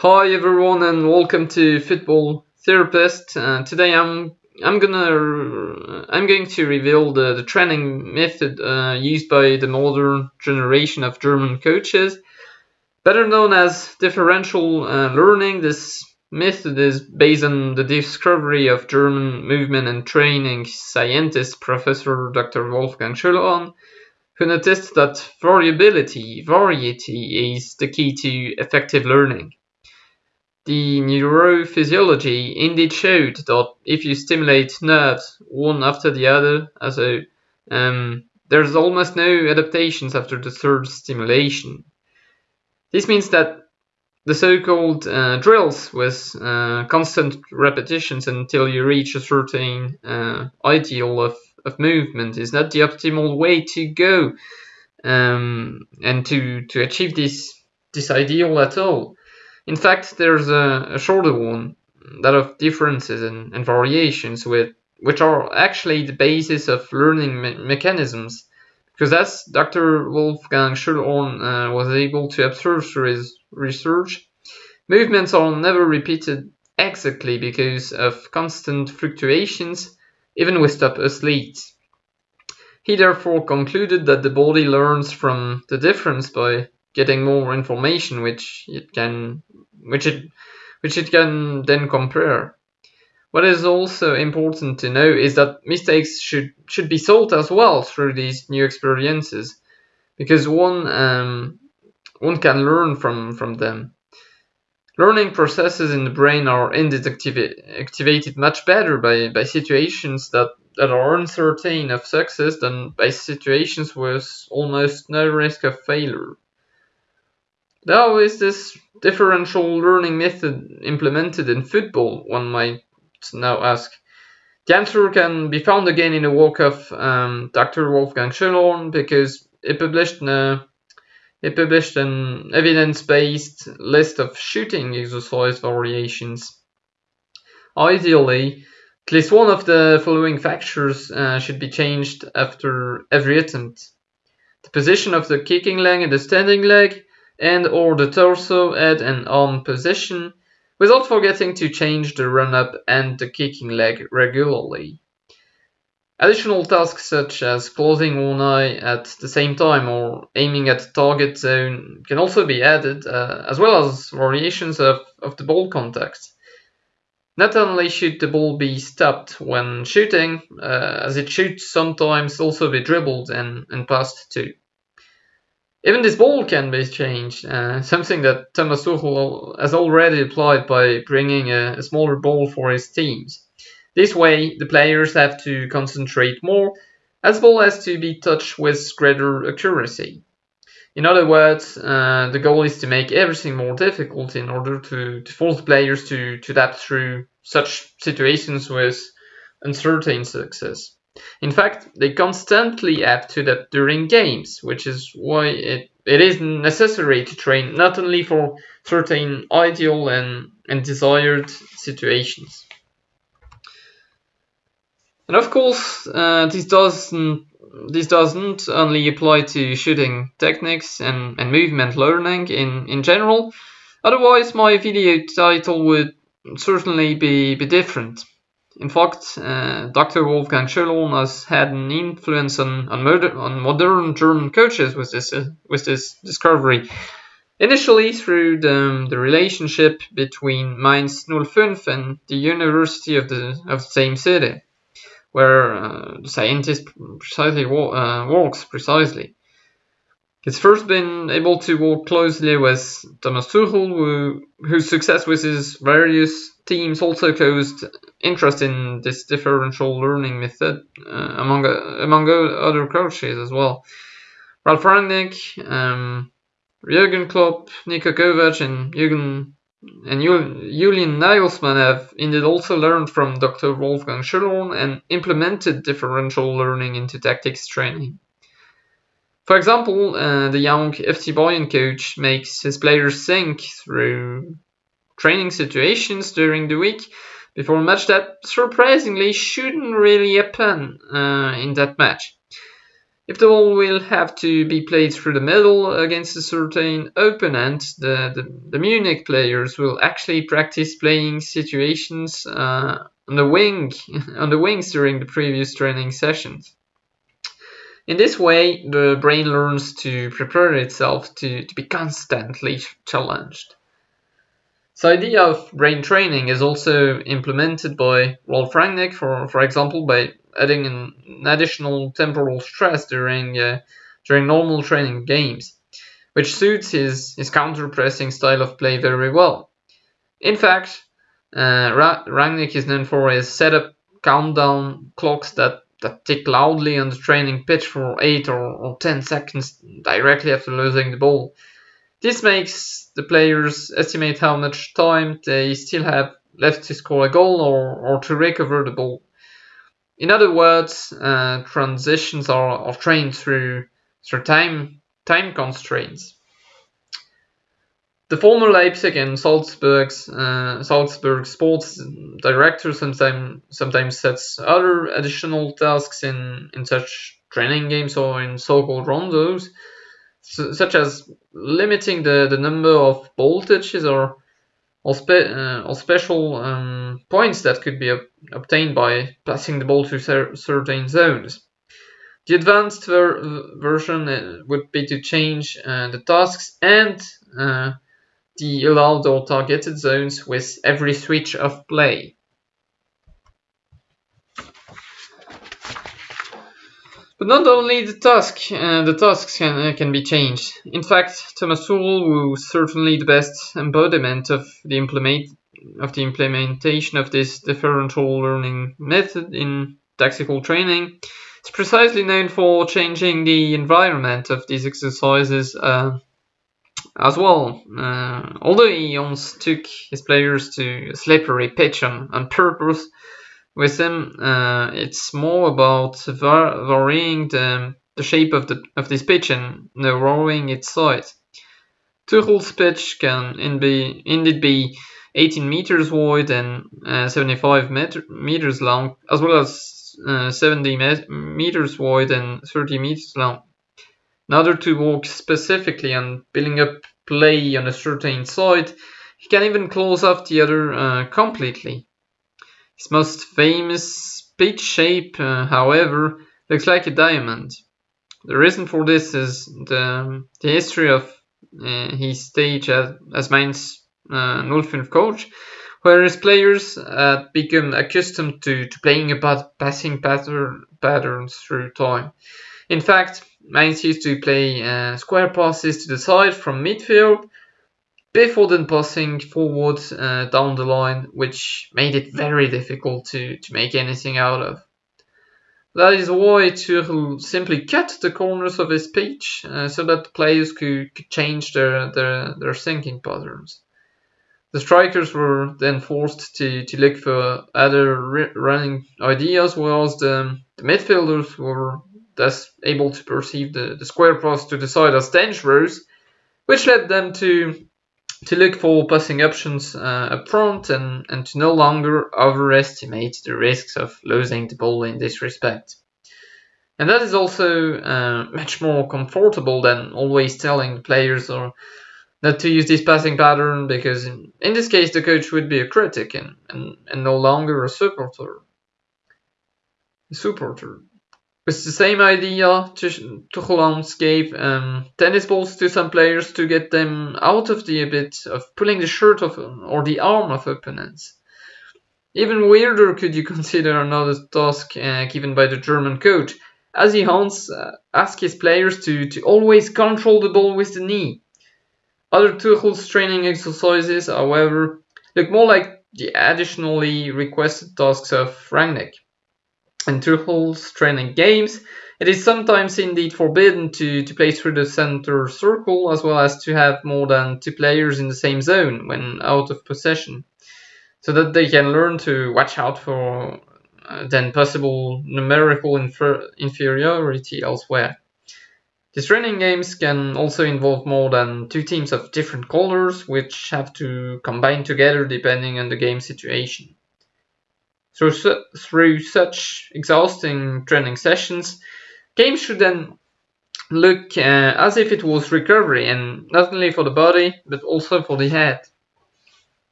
Hi everyone and welcome to Football Therapist. Uh, today I'm I'm gonna I'm going to reveal the, the training method uh, used by the modern generation of German coaches, better known as differential uh, learning. This method is based on the discovery of German movement and training scientist Professor Dr. Wolfgang Schöllhorn who noticed that variability, variety, is the key to effective learning. The neurophysiology indeed showed that if you stimulate nerves one after the other, a, um, there's almost no adaptations after the third stimulation. This means that the so-called uh, drills with uh, constant repetitions until you reach a certain uh, ideal of, of movement is not the optimal way to go um, and to, to achieve this, this ideal at all. In fact, there's a, a shorter one, that of differences and, and variations, with, which are actually the basis of learning me- mechanisms. Because as Dr. Wolfgang Schöllhorn uh, was able to observe through his research, movements are never repeated exactly because of constant fluctuations, even with top athletes. He therefore concluded that the body learns from the difference by getting more information which it can which it which it can then compare. What is also important to know is that mistakes should should be solved as well through these new experiences, because one um, one can learn from from them. Learning processes in the brain are indeed activa- activated much better by, by situations that, that are uncertain of success than by situations with almost no risk of failure. How is this differential learning method implemented in football, one might now ask. The answer can be found again in the work of um, Dr. Wolfgang Schöllhorn because he published, a, he published an evidence-based list of shooting exercise variations. Ideally, at least one of the following factors uh, should be changed after every attempt. The position of the kicking leg and the standing leg, and or the torso, head and arm position, without forgetting to change the run-up and the kicking leg regularly. Additional tasks such as closing one eye at the same time or aiming at the target zone can also be added, uh, as well as variations of, of the ball contact. Not only should the ball be stopped when shooting, uh, as it should sometimes also be dribbled and, and passed too. Even this ball can be changed, uh, something that Thomas Tuchel has already applied by bringing a, a, smaller ball for his teams. This way, the players have to concentrate more, as well as to be touched with greater accuracy. In other words, uh, the goal is to make everything more difficult in order to, to force players to, to adapt through such situations with uncertain success. In fact, they constantly have to that during games, which is why it, it is necessary to train not only for certain ideal and, and desired situations. And of course, uh, this doesn't this doesn't only apply to shooting techniques and, and movement learning in, in general. Otherwise, my video title would certainly be, be different. In fact, uh, Dr. Wolfgang Schöllhorn has had an influence on, on, modern, on modern German coaches with this, uh, with this discovery. Initially, through the, the relationship between Mainz 05 and the University of the, of the same city, where uh, the scientist precisely uh, works precisely. He's first been able to work closely with Thomas Tuchel, who, whose success with his various teams also caused interest in this differential learning method uh, among uh, among other coaches as well. Ralf Rangnick, um, Jurgen Klopp, Niko Kovac, and Jürgen and Julian Nagelsmann have indeed also learned from Dr. Wolfgang Schöllhorn and implemented differential learning into tactics training. For example, uh, the young FC Bayern coach makes his players think through training situations during the week before a match that surprisingly shouldn't really happen uh, in that match. If the ball will have to be played through the middle against a certain opponent, the, the, the Munich players will actually practice playing situations uh, on the wing on the wings during the previous training sessions. In this way, the brain learns to prepare itself to, to be constantly challenged. The idea of brain training is also implemented by Rolf Rangnick, for, for example, by adding an additional temporal stress during uh, during normal training games, which suits his, his counter-pressing style of play very well. In fact, uh, Rangnick is known for his setup countdown clocks that, that tick loudly on the training pitch for 8 or, or 10 seconds directly after losing the ball this makes the players estimate how much time they still have left to score a goal or, or to recover the ball. In other words, uh, transitions are, are trained through, through time, time constraints. The former Leipzig and Salzburg's, uh, Salzburg sports director sometimes sometimes sets other additional tasks in, in such training games or in so-called rondos such as limiting the, the number of touches or or, spe uh, or special um, points that could be obtained by passing the ball to cer certain zones. The advanced ver version uh, would be to change uh, the tasks and uh, the allowed or targeted zones with every switch of play. But not only the task, uh, the tasks can, uh, can be changed. In fact, Thomas Tuchel, who is certainly the best embodiment of the implement of the implementation of this differential learning method in tactical training, is precisely known for changing the environment of these exercises uh, as well. Uh, although he once took his players to slippery pitch on, purpose, with them, uh, it's more about varying the, the shape of the of this pitch and narrowing its size. Tuchel's pitch can in be, indeed be 18 meters wide and uh, 75 meter, meters long, as well as uh, 70 meters wide and 30 meters long. In order to work specifically on building up play on a certain side, he can even close off the other uh, completely. His most famous pitch shape, uh, however, looks like a diamond. The reason for this is the, the history of uh, his stage as, as Mainz uh, 05 coach, where his players had become accustomed to, to playing about passing pattern, patterns through time. In fact, Mainz used to play uh, square passes to the side from midfield before then passing forward uh, down the line, which made it very difficult to, to make anything out of. That is why Tuchel simply cut the corners of his pitch uh, so that players could, could change their, their, their thinking patterns. The strikers were then forced to, to look for other running ideas, whilst the, the midfielders were thus able to perceive the, the square pass to the side as dangerous, which led them to to look for passing options uh, up front and, and to no longer overestimate the risks of losing the ball in this respect. And that is also uh, much more comfortable than always telling players or not to use this passing pattern because in, in this case the coach would be a critic and, and, and no longer a supporter. A supporter. With the same idea, Tuchel gave um, tennis balls to some players to get them out of the habit of pulling the shirt of or the arm of opponents. Even weirder could you consider another task uh, given by the German coach, as he Hans uh, his players to, to always control the ball with the knee. Other Tuchel's training exercises, however, look more like the additionally requested tasks of Rangnick and Tuchel's training games, it is sometimes indeed forbidden to, to play through the center circle as well as to have more than two players in the same zone when out of possession, so that they can learn to watch out for uh, then possible numerical infer- inferiority elsewhere. These training games can also involve more than two teams of different colors, which have to combine together depending on the game situation. Through, su- through such exhausting training sessions, Games should then look uh, as if it was recovery, and not only for the body, but also for the head.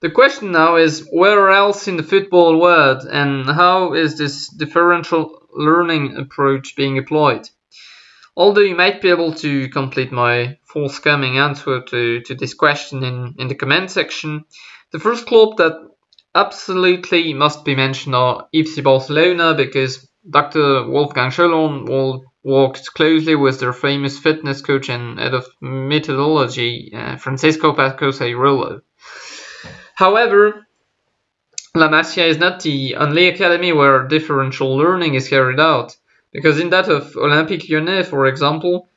The question now is where else in the football world and how is this differential learning approach being applied? Although you might be able to complete my forthcoming answer to, to this question in, in the comment section, the first club that absolutely must be mentioned are FC Barcelona because Dr. Wolfgang Schöllhorn worked closely with their famous fitness coach and head of methodology, uh, Francisco Pascoe-Cerullo. However, La Masia is not the only academy where differential learning is carried out, because in that of Olympique Lyonnais, for example,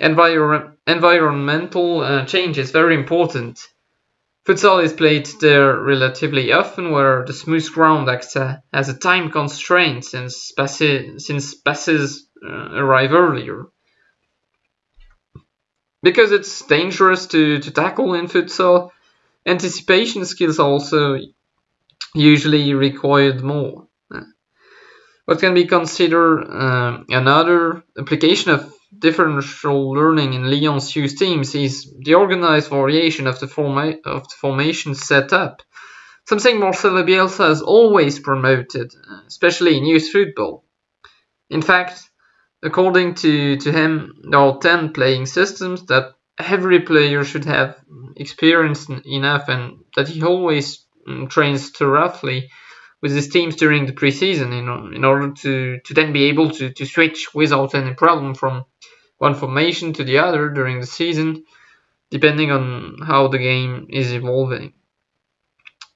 envir environmental uh, change is very important. Futsal is played there relatively often, where the smooth ground acts as a time constraint since passes, since passes uh, arrive earlier. Because it's dangerous to, to tackle in futsal, Anticipation skills also usually required more. What can be considered uh, another application of differential learning in Lyon's youth teams is the organized variation of the, forma- of the formation setup, something Marcelo Bielsa has always promoted, especially in youth football. In fact, according to, to him, there are 10 playing systems that every player should have experience enough and that he always mm, trains thoroughly with his teams during the preseason in, in order to, to then be able to, to switch without any problem from one formation to the other during the season, depending on how the game is evolving.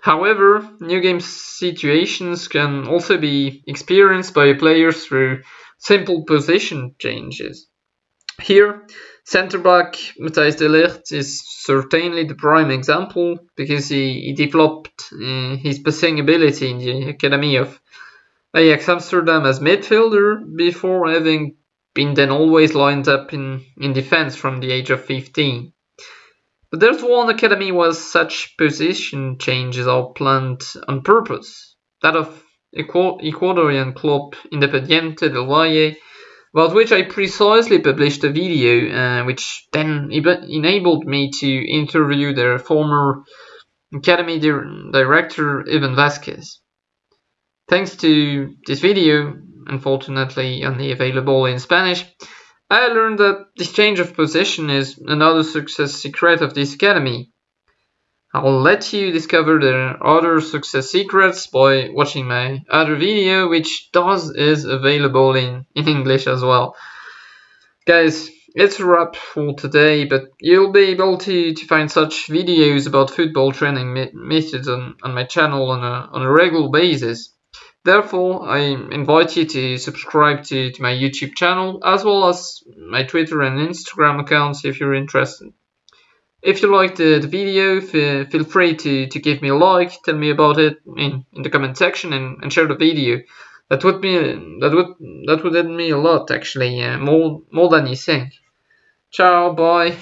However, new game situations can also be experienced by players through simple position changes. Here, Centre back Matthijs de Ligt is certainly the prime example because he, he developed uh, his passing ability in the academy of Ajax Amsterdam as midfielder before having been then always lined up in, in defense from the age of 15. But there's one academy where such position changes are planned on purpose, that of Ecuadorian club Independiente del Valle about which I precisely published a video, uh, which then enabled me to interview their former Academy di- director Ivan Vasquez. Thanks to this video, unfortunately only available in Spanish, I learned that this change of position is another success secret of this academy. I'll let you discover the other success secrets by watching my other video, which does is available in, in English as well. Guys, it's a wrap for today, but you'll be able to, to find such videos about football training methods on, on my channel on a, on a regular basis. Therefore, I invite you to subscribe to, to my YouTube channel as well as my Twitter and Instagram accounts if you're interested. If you liked the, the video, feel free to, to give me a like, tell me about it in, in the comment section and, and share the video. That would be that would that would aid me a lot actually, uh, more more than you think. Ciao, bye.